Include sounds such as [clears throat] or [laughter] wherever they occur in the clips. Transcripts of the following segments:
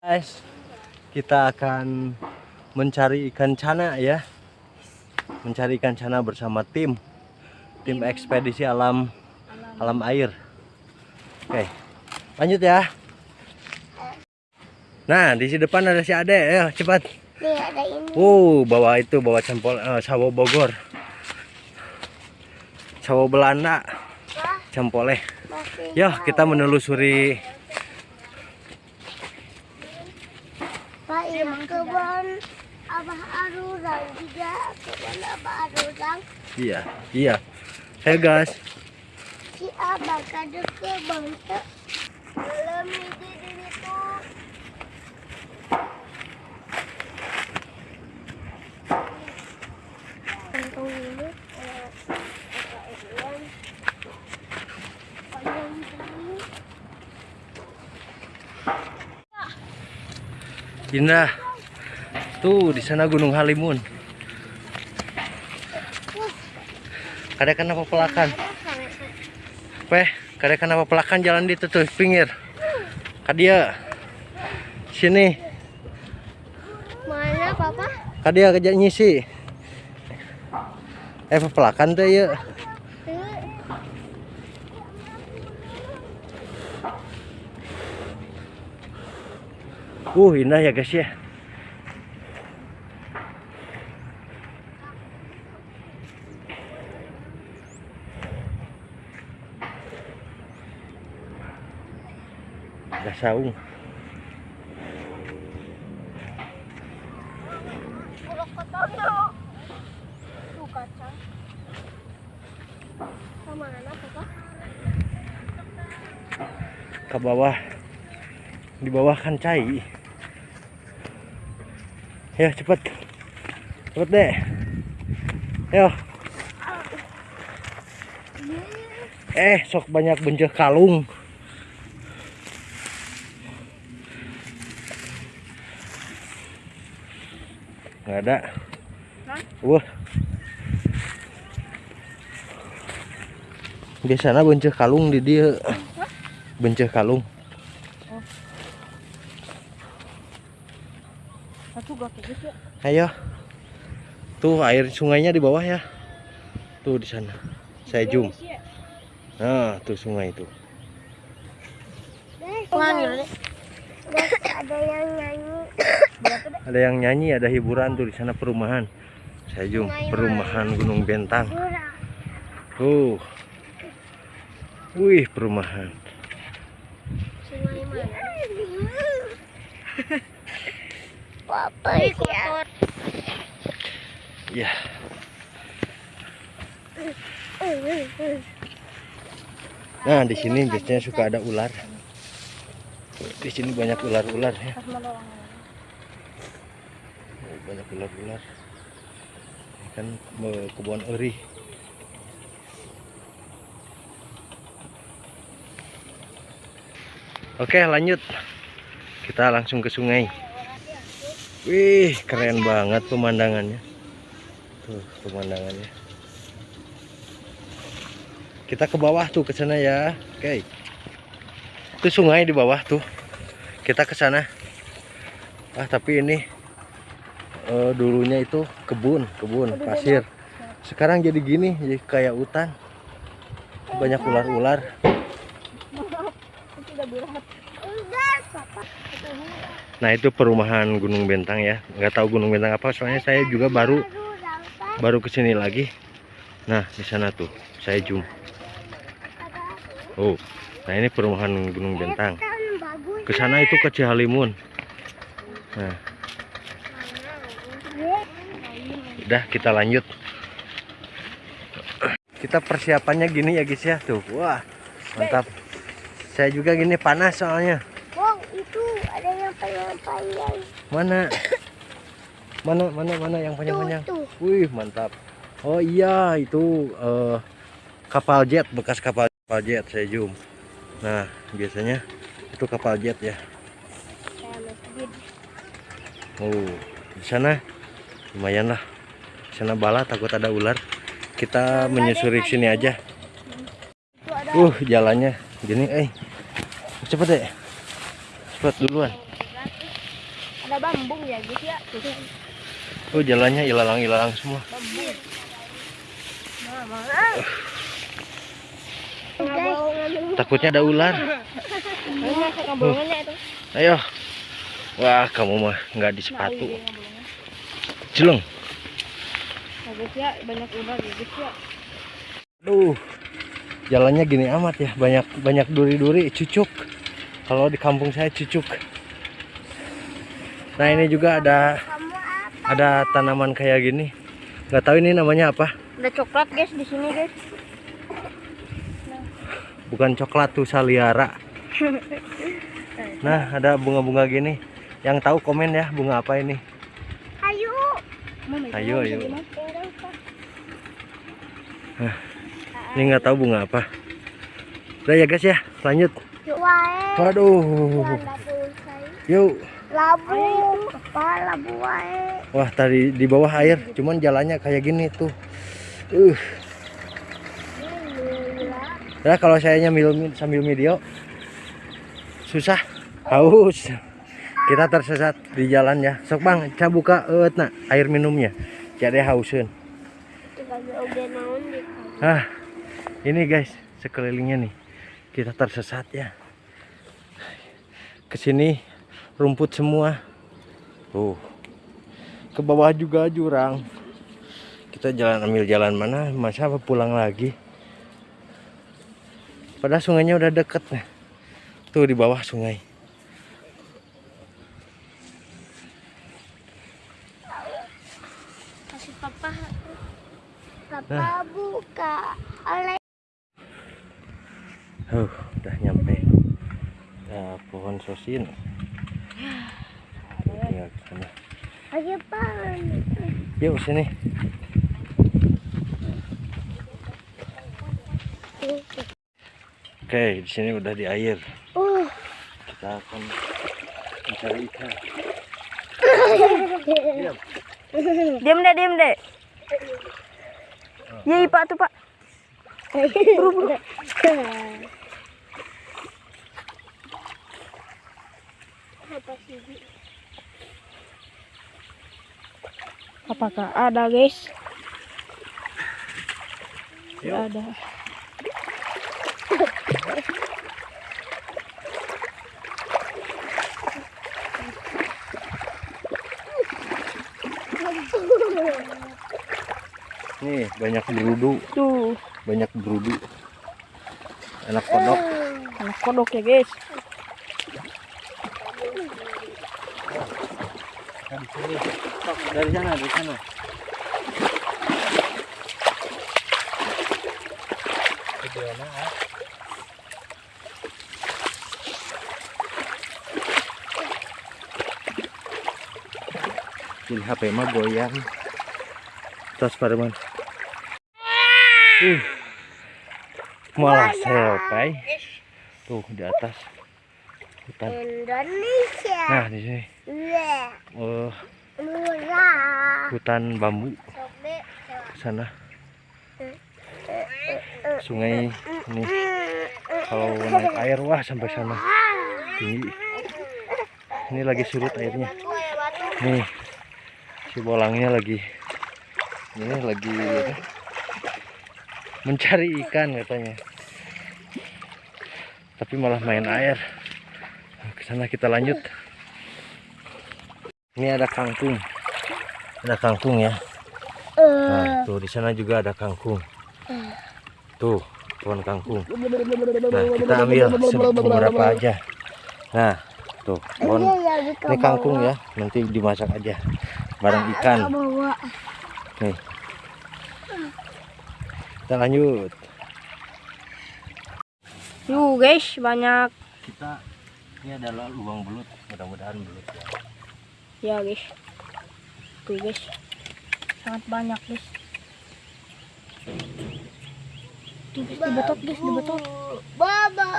guys kita akan mencari ikan cana ya. Mencari ikan cana bersama tim. Tim ekspedisi alam alam air. Oke lanjut ya. Nah di sini depan ada si Ade. Ayo cepat. Nih ada ini. uh bawa itu bawa cempol eh, sawo Bogor. Sawo Belanda. Masih. ya kita menelusuri Pak, ini kebun Abah Arurang juga. Kebun Abah Arurang. iya iya hey guys Si Abah kade kebun tuh. Belum di diri tuh. Untung dulu. eh, pakai ikan. Panjang dulu. Indah. Tuh di sana Gunung Halimun. Kada kenapa pelakan? Peh, kada kenapa pelakan jalan di tuh pinggir. Kadia. Sini. Mana papa? Kadia kerja nyisi. Eh pelakan tuh ya. Uh, indah ya guys ya. Ada saung. Ke bawah. Di bawah kan cai. Ya cepet. Cepet deh. Yo eh sok banyak benceh kalung ada. Wah. Biasanya benceh kalung di dia. Benceh kalung. Satu gak kayak gitu. ayo. Tuh air sungainya di bawah ya. Tuh di sana. Saya zoom. nah tuh sungai itu. Ada yang nyanyi. Ada yang nyanyi ada hiburan tuh di sana perumahan. Saya zoom perumahan Gunung Bentang. Tuh. Wih perumahan. Sungai mana? Papa ya. ya. Nah di sini biasanya suka ada ular. Di sini banyak ular-ular ya banyak ular-ular. Ini kan eh, kebun eri. Oke lanjut. Kita langsung ke sungai. Wih keren banget pemandangannya. Tuh pemandangannya. Kita ke bawah tuh ke sana ya. Oke. Itu sungai di bawah tuh. Kita ke sana. Ah tapi ini eh, dulunya itu kebun kebun pasir. sekarang jadi gini jadi kayak hutan. Banyak ular-ular. Nah itu perumahan Gunung Bentang ya. Nggak tahu Gunung Bentang apa soalnya saya juga baru baru ke sini lagi. Nah di sana tuh saya zoom. Oh nah ini perumahan Gunung Bentang. Ke sana itu ke Cihalimun. Nah udah kita lanjut. Kita persiapannya gini ya guys ya. Tuh. Wah. Mantap. Saya juga gini panas soalnya. Wow, itu ada yang panjang-panjang. mana? Mana mana mana yang panjang-panjang? Tuh, wih mantap. Oh iya itu eh, kapal jet bekas kapal kapal jet saya zoom. Nah biasanya itu kapal jet ya. Oh, di sana lumayan lah. Sana bala takut ada ular. Kita menyusuri sini aja. Uh, jalannya gini, eh. Cepet deh. Cepet duluan. Ada bambung ya guys ya. Oh jalannya ilalang-ilalang semua. Bambung. Nah, mana? Guys, Takutnya ada ular. itu. Ayo. Wah kamu mah nggak di sepatu. Nah, guys ya, banyak ular guys ya. Duh. Jalannya gini amat ya. Banyak banyak duri-duri cucuk. Kalau di kampung saya cucuk. Nah ini juga ada ada tanaman kayak gini. Nggak tahu ini namanya apa. Ada coklat guys di sini guys. Bukan coklat tuh saliara. Nah ada bunga-bunga gini. Yang tahu komen ya bunga apa ini. Ayo. Ayo, ayo. Ini nggak tahu bunga apa. Udah ya guys ya, lanjut. Wae. Waduh. Yuk. Labu. Labu? Wah tadi di bawah air, cuman jalannya kayak gini tuh. Uh, ya kalau saya nyambil sambil video susah, haus. Kita tersesat di jalan ya. Sok bang, saya buka nah, air minumnya. Jadi hausin. Ah, ini guys sekelilingnya nih. Kita tersesat ya. Ke sini rumput semua. Tuh. Ke bawah juga jurang. Kita jalan ambil jalan mana? Masa apa pulang lagi? Padahal sungainya udah deket nih. Tuh di bawah sungai. Papa. Papa buka. Oleh. Huh, udah nyampe. Nah, pohon sosin. Tuh, tinggal ke sana. Ayo pan. Yuk sini. Oke, di sini udah di air. Uh. Kita akan mencari ikan. [laughs] Diam. Diam deh, diam deh. Iya, Pak tuh, Pak. Buru, buru. Apakah ada, guys? Yuk. Ada. Nih, banyak berudu, Tuh, banyak berudu. Anak kodok. anak kodok ya, guys. Dari sana, dari sana. Jadi HP mah goyang. Terus Parman. Uh. Malah selpai. Tuh di atas. Hutan. Indonesia. Nah, di sini. Murah. hutan bambu sana. Sungai ini kalau naik air wah sampai sana tinggi. Ini lagi surut airnya. Nih si bolangnya lagi ini lagi apa, mencari ikan katanya. Tapi malah main air. Ke sana kita lanjut. Ini ada kangkung. Ada kangkung ya. Nah, tuh di sana juga ada kangkung. Tuh, pohon kangkung. Nah, kita ambil beberapa aja. Nah, tuh, pohon. Ini kangkung ya, nanti dimasak aja bareng ikan. Bawa. Nih. Kita lanjut. Yuk guys, banyak Kita ini adalah lubang belut, mudah-mudahan belut ya. ya guys. Tuh guys. Sangat banyak guys. Tuh guys, dibetot guys, dibetot. Baba.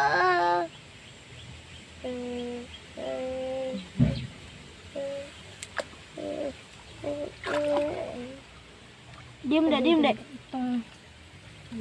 Diam deh, diam deh.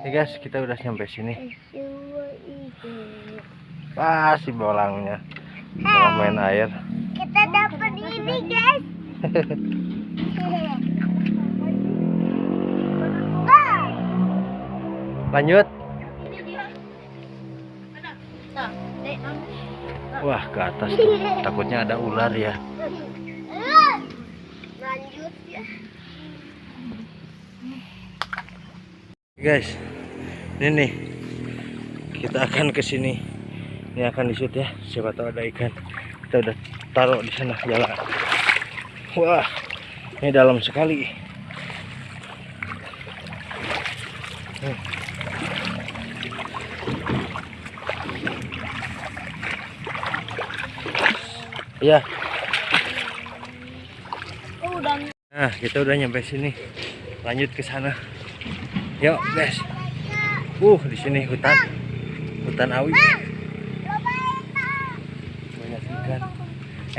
Oke guys, kita udah sampai sini. Wah, si bolangnya. Bolang main air. Kita dapat ini guys. [laughs] Lanjut. Wah, ke atas tuh. Takutnya ada ular ya. Lanjut ya. Guys, ini nih. Kita akan ke sini. Ini akan disut ya. Siapa tahu ada ikan. Kita udah taruh di sana jalan. Wah, ini dalam sekali. Hmm. Ya, Oh, nah kita udah nyampe sini. Lanjut ke sana. Yuk, guys. Uh, di sini hutan. Hutan awi. Banyak ikan.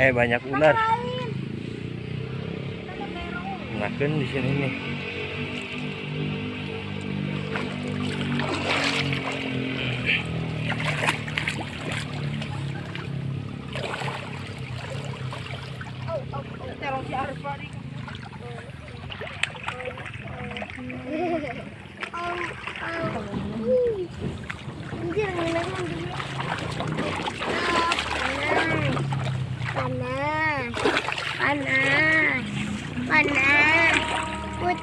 Eh, banyak ular. Makan di sini nih. Ah,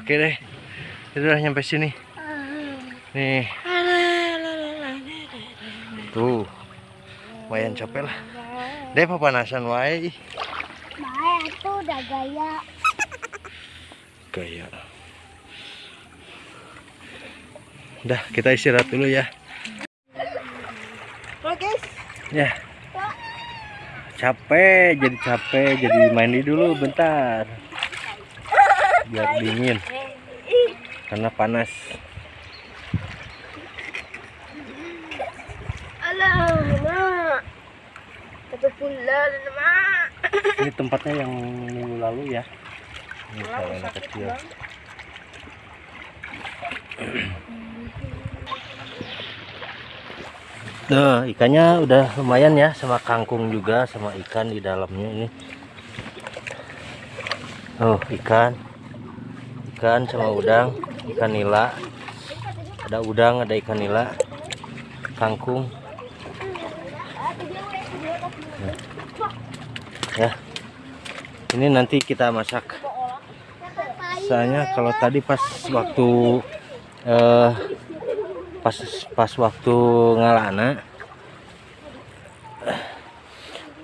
oke deh. Kita udah nyampe sini. Nih. Tuh. Lumayan capek lah. Deh papanasan wae. Baik, tuh udah gaya. Gaya. Udah, kita istirahat dulu ya. guys. Ya. Capek, jadi capek, jadi mandi dulu bentar. Biar dingin. Karena panas. Ini tempatnya yang minggu lalu ya. Ini kalau anak kecil. [clears throat] Nah, ikannya udah lumayan ya sama kangkung juga sama ikan di dalamnya ini. Oh, ikan. Ikan sama udang, ikan nila. Ada udang, ada ikan nila. Kangkung. Ya. Ini nanti kita masak. Soalnya kalau tadi pas waktu eh pas pas waktu ngalana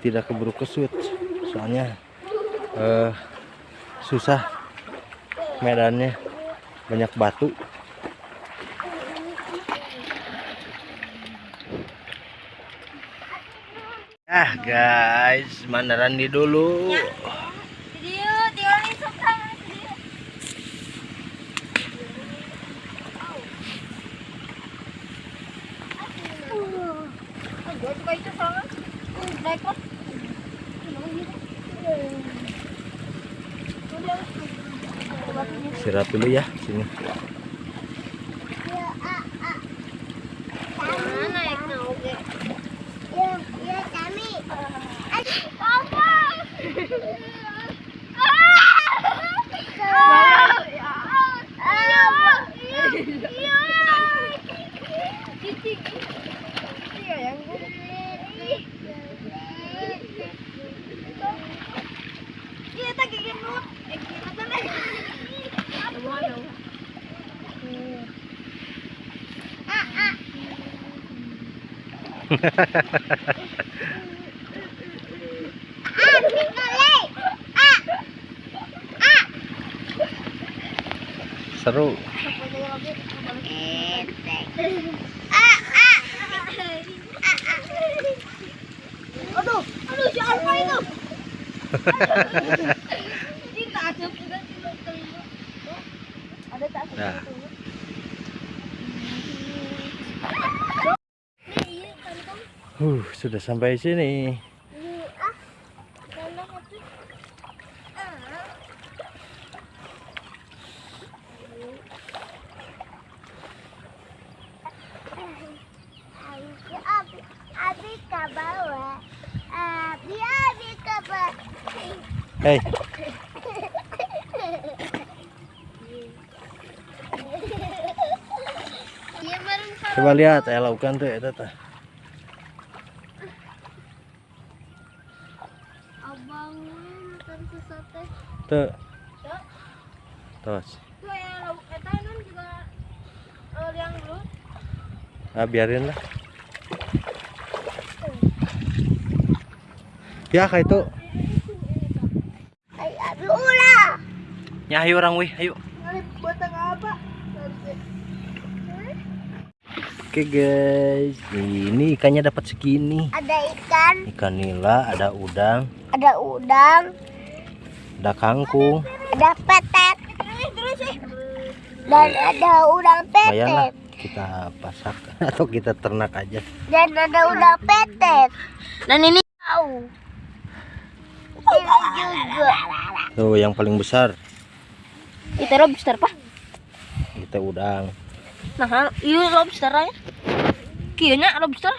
tidak keburu kesut. Soalnya eh susah medannya. Banyak batu. Ah guys mandaran di dulu Video, tinggalin suka. Gue suka itu soalnya. Rekod. Istirahat dulu ya sini Mana yang mau ge? Ya, ya kami. Apa? Iya, tak genut. Eh, gimana nih? Ah, tinggalin. Ah. Ah. [laughs] Seru. Aduh, itu? [laughs] Nah. Iya, kantong. Huh, sudah sampai sini. Iya, ah. Mana itu? Ah. Abi, abi, abi ke bawah. Abi, abi ke bawah. Hei, Iya, coba lihat saya lakukan tuh eta tah. abang nonton sesuatu. Tuh. Tos. Tuh ya, eta nun juga eh, yang dulu. Ah, biarin lah. Ya, kayak itu. Ya, ayo orang wih, ayo. Oke guys, ini ikannya dapat segini. Ada ikan, Ikan nila, ada udang, ada udang, ada kangkung. ada petet. Dan ada udang petet. kita pasak [laughs] atau kita ternak aja. Dan ada udang petet. Dan ini tahu. Ini juga. Tuh yang paling besar Itu lobster pak. kita udang. Nah, iya lobster ya. Kayaknya lobster.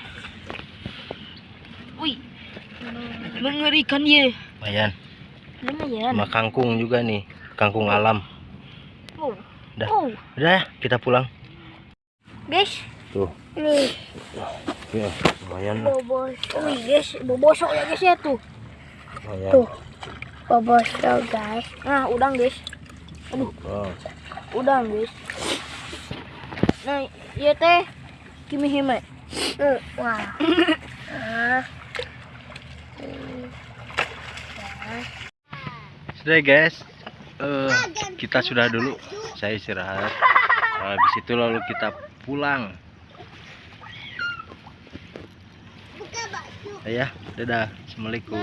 Wih, mengerikan ya. Lumayan. Lumayan. Sama kangkung juga nih, kangkung alam. Oh. Dah. Oh, Udah ya, kita pulang. guys. Tuh, Nih, ya, lumayan bobos. Wih, guys, bobosok ya guys ya tuh. Lumayan. Tuh. Bobosok guys. Nah, udang guys. Oh, Udang guys. Nah, iya teh. Kimi hime. Wah. [laughs] Sudah guys, Eh, kita sudah dulu. Saya istirahat. [laughs] Habis itu lalu kita pulang. Ya, dadah. Assalamualaikum.